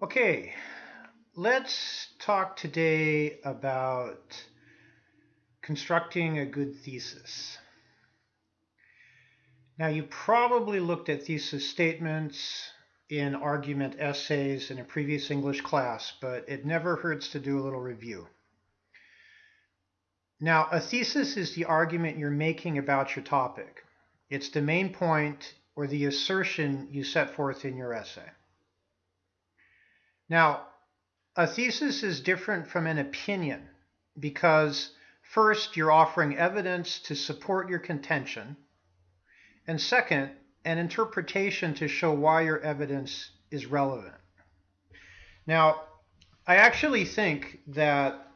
Okay, let's talk today about constructing a good thesis. Now, you probably looked at thesis statements in argument essays in a previous English class, but it never hurts to do a little review. Now, a thesis is the argument you're making about your topic. It's the main point or the assertion you set forth in your essay. Now, a thesis is different from an opinion because first, you're offering evidence to support your contention, and second, an interpretation to show why your evidence is relevant. Now, I actually think that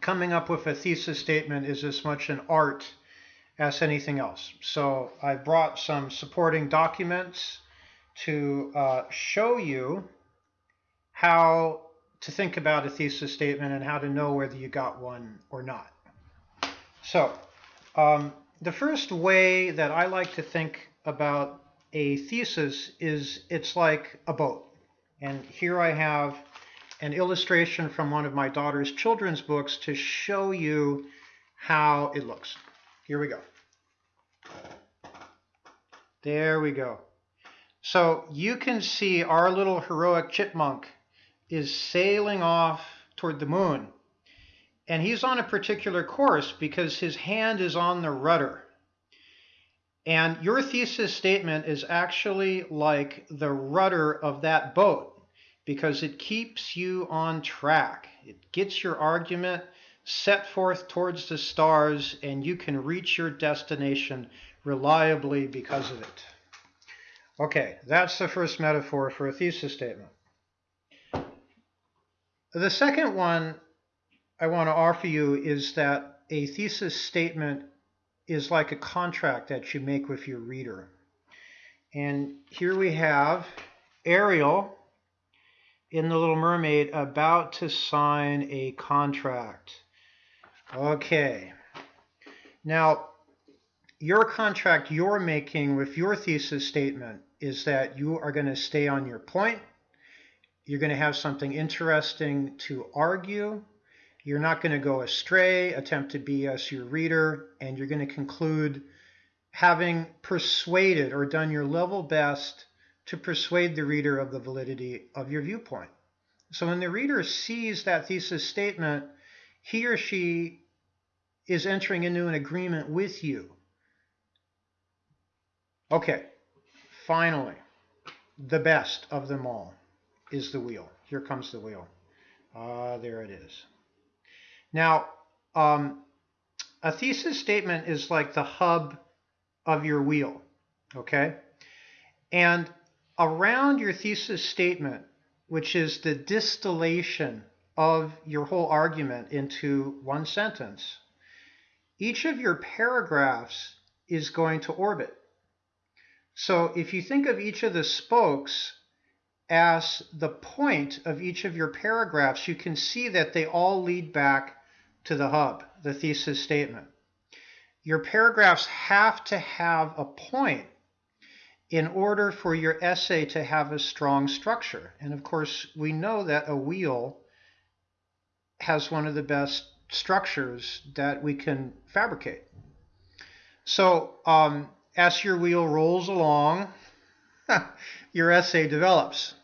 coming up with a thesis statement is as much an art as anything else. So I brought some supporting documents to uh, show you how to think about a thesis statement and how to know whether you got one or not. So, um, the first way that I like to think about a thesis is it's like a boat. And here I have an illustration from one of my daughter's children's books to show you how it looks. Here we go. There we go. So you can see our little heroic chipmunk is sailing off toward the moon. And he's on a particular course because his hand is on the rudder. And your thesis statement is actually like the rudder of that boat because it keeps you on track. It gets your argument set forth towards the stars, and you can reach your destination reliably because of it. Okay, that's the first metaphor for a thesis statement. The second one I want to offer you is that a thesis statement is like a contract that you make with your reader. And here we have Ariel in The Little Mermaid about to sign a contract. Okay. Now, your contract you're making with your thesis statement is that you are going to stay on your point you're going to have something interesting to argue. You're not going to go astray, attempt to BS your reader, and you're going to conclude having persuaded or done your level best to persuade the reader of the validity of your viewpoint. So when the reader sees that thesis statement, he or she is entering into an agreement with you. Okay, finally, the best of them all is the wheel. Here comes the wheel. Uh, there it is. Now, um, a thesis statement is like the hub of your wheel, okay? And around your thesis statement, which is the distillation of your whole argument into one sentence, each of your paragraphs is going to orbit. So if you think of each of the spokes as the point of each of your paragraphs, you can see that they all lead back to the hub, the thesis statement. Your paragraphs have to have a point in order for your essay to have a strong structure. And of course, we know that a wheel has one of the best structures that we can fabricate. So, um, as your wheel rolls along, your essay develops.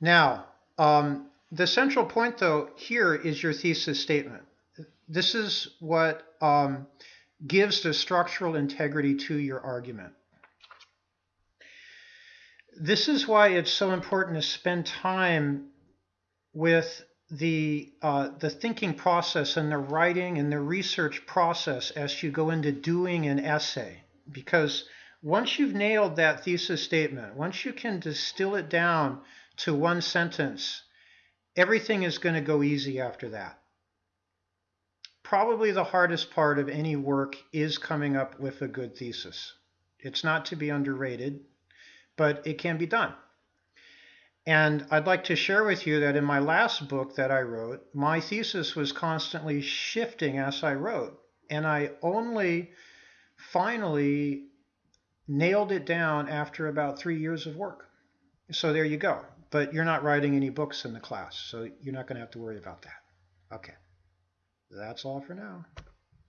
Now, um, the central point, though, here is your thesis statement. This is what um, gives the structural integrity to your argument. This is why it's so important to spend time with the uh, the thinking process and the writing and the research process as you go into doing an essay, because once you've nailed that thesis statement, once you can distill it down to one sentence, everything is going to go easy after that. Probably the hardest part of any work is coming up with a good thesis. It's not to be underrated, but it can be done. And I'd like to share with you that in my last book that I wrote, my thesis was constantly shifting as I wrote. And I only finally nailed it down after about three years of work. So there you go. but you're not writing any books in the class, so you're not going to have to worry about that. Okay. That's all for now.